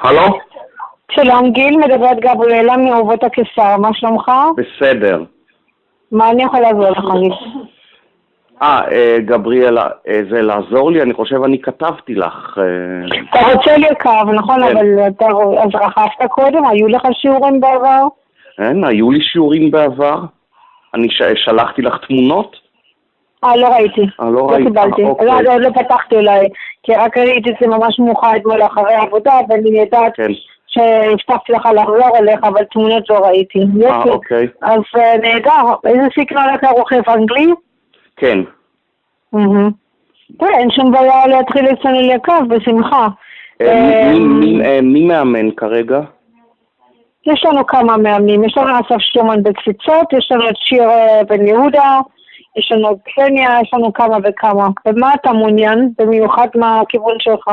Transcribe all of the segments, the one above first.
הלו? שלום גיל, מדברת גבריאלה מאורות הקיסר, מה שלומך? בסדר. מה אני יכולה לעזור לך גיל? אה, אה, גבריאלה, אה, זה לעזור לי? אני חושב אני כתבתי לך. אה, אתה רוצה לרכב, נכון? כן. אבל אתה אז רכבת קודם? היו לך שיעורים בעבר? אין, היו לי שיעורים בעבר. אני שלחתי לך תמונות? אה, לא ראיתי. אה, לא ראית. קיבלתי. אה, אוקיי. לא, לא, לא פתחתי אולי, כי רק ראיתי את זה ממש מאוחר אתמול אחרי העבודה, ואני יודעת כן. שהבטחתי לך לחזור אליך, אבל תמונות לא ראיתי. אה, יופי. אוקיי. אז אה, נהדר. איזה סגנון אתה רוכב? אנגלי? כן. תראה, אין שום בעיה להתחיל אצלנו לרכב, בשמחה. אה, מי- מאמן כרגע? יש לנו כמה מאמנים, יש לנו אסף שטרומן בקפיצות, יש לנו את שיר בן יהודה, יש לנו קסניה, יש לנו כמה וכמה. ומה אתה מעוניין? במיוחד מהכיוון שלך?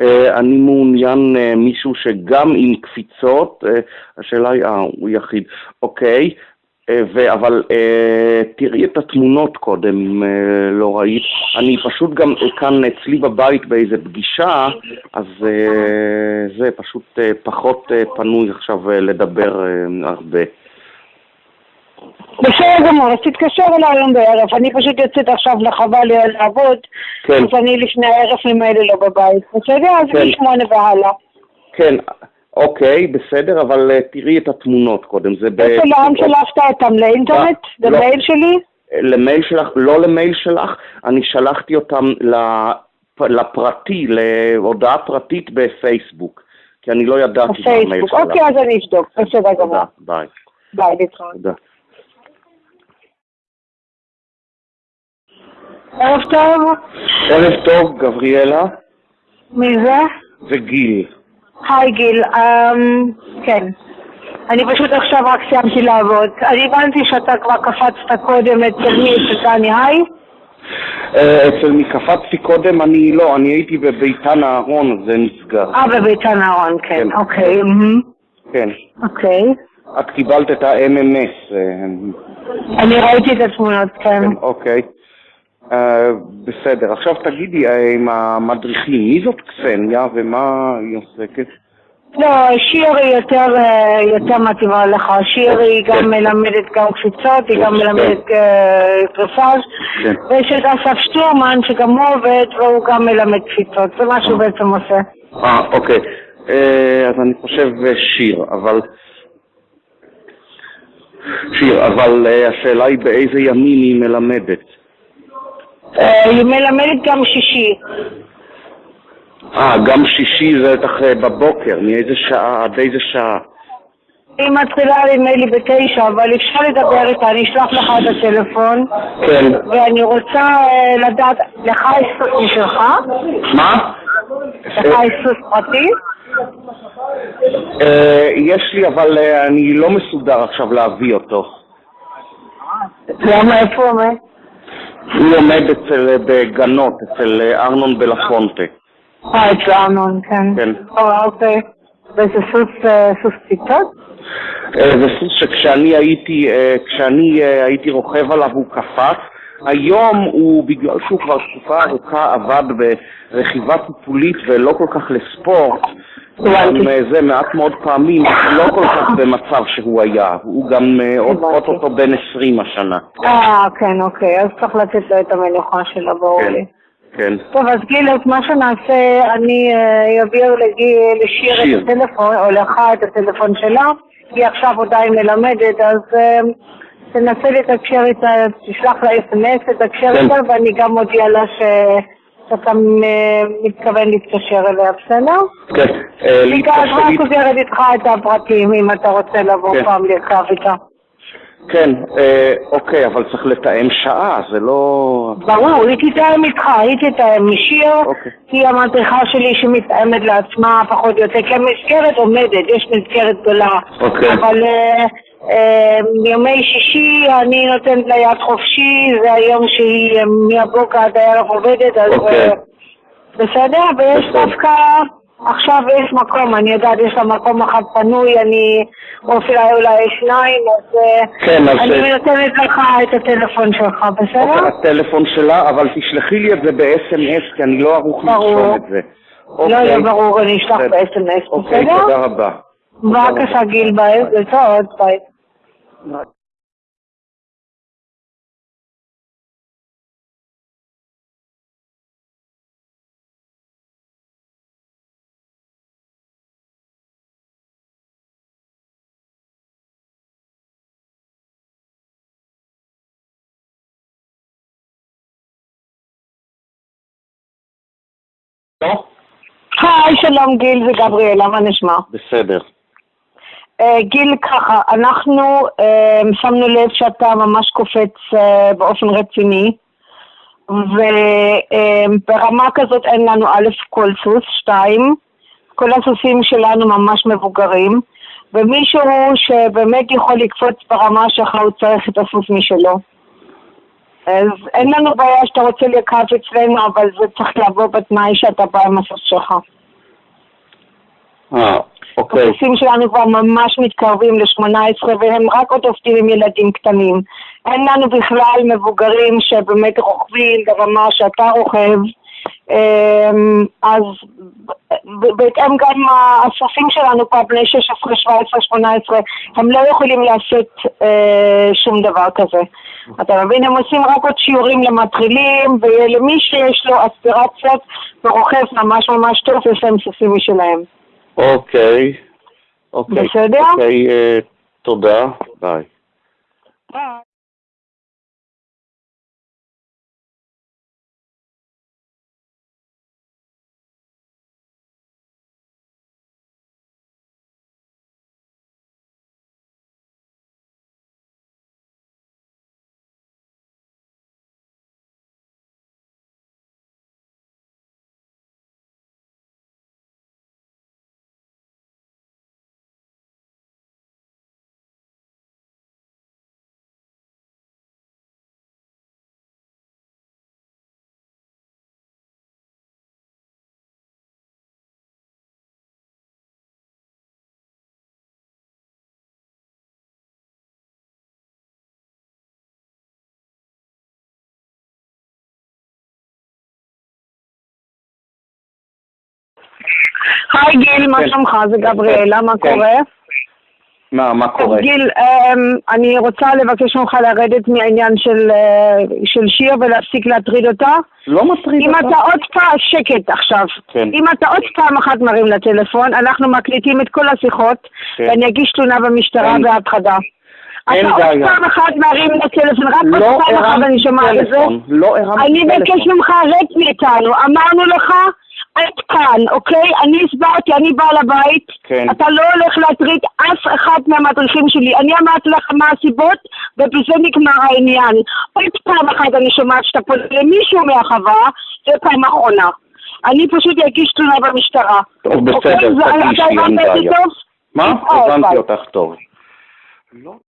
אה, אני מעוניין אה, מישהו שגם עם קפיצות, אה, השאלה היא, אה, הוא יחיד, אוקיי, ו- אבל תראי את התמונות קודם, אם לא ראית. אני פשוט גם כאן אצלי בבית באיזה פגישה, אז זה פשוט פחות פנוי עכשיו לדבר הרבה. בסדר גמור, אז תתקשר אליי היום בערב. אני פשוט יוצאת עכשיו לחווה לעבוד, כן, אז אני לפני הערב ממילא לא בבית. בסדר? אז כן. משמונה והלאה. כן, אוקיי, בסדר, אבל אה, תראי את התמונות קודם. זה ב... איפה לאן שלחת אותם? לאינטרנט? לא. למייל שלי? למייל שלך, לא למייל שלך, אני שלחתי אותם לפ- לפרטי, להודעה פרטית בפייסבוק, כי אני לא ידעתי מה המייל בפייסבוק. שלך. אוקיי, אז אני אבדוק. בסדר גמור. ביי. ביי, להתראות. תודה. ערב טוב. ערב טוב, גבריאלה מי זה? וגיל. היי גיל, אמ, כן. אני פשוט עכשיו רק סיימתי לעבוד. אני הבנתי שאתה כבר קפצת קודם אצל מי? אצל דני היי? אה, אצל מי קפצתי קודם, אני לא, אני הייתי בביתן אהרון, זה נסגר. אה, בביתן אהרון, כן. כן. אוקיי. כן. אוקיי. את קיבלת את ה-MMS. אה, אני ראיתי את התמונות, כן. כן, אוקיי. אה, בסדר, עכשיו תגידי, אה, עם המדריכים, מי זאת קסניה ומה היא עוסקת? לא, שיר היא יותר, אה, יותר מתאימה לך. שיר היא גם כן. מלמדת גם קפיצות, היא גם כן. מלמדת כן. ויש את אסף שטורמן שגם הוא עובד והוא גם מלמד קפיצות. זה מה שהוא בעצם עושה. אה, אוקיי. אז אני חושב שיר, אבל... שיר, אבל השאלה היא באיזה ימים היא מלמדת. אה, היא מלמדת גם שישי. אה, גם שישי זה בטח אה, בבוקר, מאיזה שעה, עד איזה שעה? היא מתחילה נדמה לי בתשע, אבל אפשר לדבר איתה, אני אשלח לך את הטלפון. כן. ואני רוצה אה, לדעת, לך יש סוס משלך? מה? לך יש סוס פרטי? אה, יש לי, אבל אה, אני לא מסודר עכשיו להביא אותו. למה, איפה הוא עומד? הוא עומד אצל, אה, בגנות, אצל אה, ארנון בלפונטה. אה, אצל ארנון, כן. כן. אוקיי. וזה סוס, אה, סוס ציטות? אה, זה סוס שכשאני הייתי, כשאני הייתי רוכב עליו הוא קפץ. היום הוא, בגלל שהוא כבר תקופה ארוכה עבד ברכיבה טיפולית ולא כל כך לספורט, זה מעט מאוד פעמים, לא כל כך במצב שהוא היה. הוא גם אה, עוד. אוטוטו בן 20 השנה. אה, כן, אוקיי. אז צריך לתת לו את המנוחה שלו, ברור כן, לי. כן. טוב, אז גיל, אז מה שנעשה, אני אה, אעביר לגיל- לשיר שיר. את הטלפון, או לך את הטלפון שלה. היא עכשיו עדיין מלמדת, אז אה, תנסה לתקשר איתה, תשלח לה אס.אם.אס, תתקשר כן. איתה, ואני גם מודיע לה ש- שאתה מתכוון להתקשר אליה, בסדר? כן, היא איתה- חוזרת איתך את הפרטים, אם אתה רוצה לבוא כן. פעם לרכב איתה. כן, אה, אוקיי, אבל צריך לתאם שעה, זה לא... ברור, היא תתאם איתך, היא תתאם משיר, אוקיי. היא המדריכה שלי שמתאמת לעצמה פחות או יותר, כי המסגרת עומדת, יש מסגרת גדולה. אוקיי. אבל אה, ימי שישי אני נותנת לה יד חופשי, זה היום שהיא אה, מהבוקר עד הערב עובדת, אז אוקיי. אה, בסדר? ויש. דווקא, עכשיו יש מקום, אני יודעת, יש לה מקום אחד פנוי, אני, או אפילו אולי שניים, אז אה, כן. אני אה, נותנת לך את הטלפון שלך, בסדר? אוקיי, הטלפון שלה, אבל תשלחי לי את זה ב-SMS, כי אני לא ערוך. לרשום את זה. לא יהיה ברור, אני אשלח ב-SMS, אוקיי, בסדר? תודה רבה. בבקשה גיל, ביי, להתראות, ביי. לא? היי, שלום גיל, זה גבריאלה, מה נשמע? בסדר. אה, גיל, ככה, אנחנו אה, שמנו לב שאתה ממש קופץ אה, באופן רציני, וברמה כזאת אין לנו א', כל סוס, שתיים, כל הסוסים שלנו ממש מבוגרים, ומישהו שבאמת יכול לקפוץ ברמה שלך, הוא צריך את הסוס משלו. אז אין לנו בעיה שאתה רוצה לקרב אצלנו, אבל זה צריך לבוא בתנאי שאתה בא עם הסוס שלך. אה, אוקיי. הסוסים שלנו כבר ממש מתקרבים ל-18 והם רק עוד עובדים עם ילדים קטנים. אין לנו בכלל מבוגרים שבאמת רוכבים ברמה שאתה רוכב. אמ, אז בהתאם גם הסוסים שלנו כבר בני 16, 17, 18, הם לא יכולים לעשות אה, שום דבר כזה. אתה מבין? הם עושים רק עוד שיעורים למטרילים, ולמי שיש לו אספירציות ורוכב ממש ממש טוב, יש להם סוסים משלהם. אוקיי. אוקיי. בסדר? אוקיי, אה, תודה. ביי. היי גיל, מה כן. שלומך? זה גבריאלה, מה כן. קורה? מה, מה קורה? גיל, אמ, אני רוצה לבקש ממך לרדת מהעניין של, אה, של שיר ולהפסיק להטריד אותה. לא מטריד אם אותך? אתה עוד פעם, שקט עכשיו. כן. אם אתה עוד פעם אחת מרים לטלפון, אנחנו מקליטים את כל השיחות, כן. ואני אגיש תלונה במשטרה. אין אתה עוד. פעם אחת מרים לטלפון, רק לא עוד פעם אחת אני שומעת את זה. לא הרמת אני טלפון. מבקש ממך, רד מאיתנו. אמרנו לך, עד כאן, אוקיי? אני הסברתי, אני בעל הבית. כן. אתה לא הולך להטריד אף אחד מהמדריכים שלי. אני אמרתי לך מה הסיבות, ובזה נגמר העניין. עוד פעם אחת אני שומעת שאתה פונה למישהו מהחווה, זה פעם אחרונה. אני פשוט אגיש תלונה במשטרה. טוב, בסדר, אוקיי? תגישי, אין בעיה. מה? להתראות, הבנתי. אותך טוב. לא.